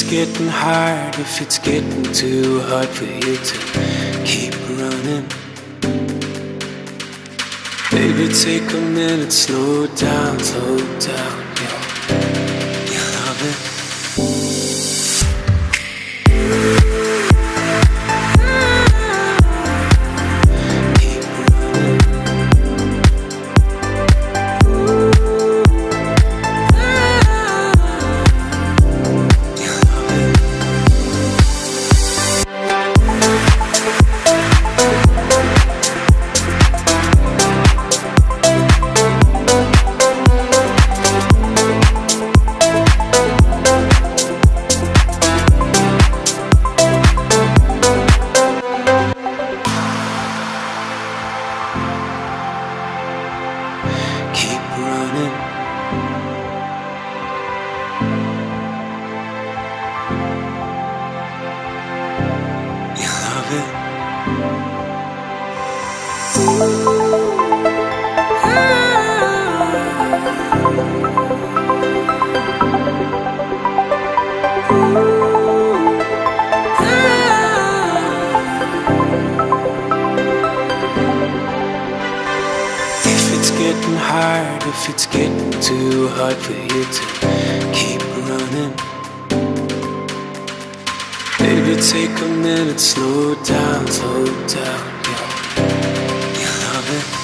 getting hard, if it's getting too hard for you to keep running. Baby, take a minute, slow down, slow down, yo. If it's getting hard, if it's getting too hard for you to keep running. Baby, take a minute, slow down, slow down. Thank you.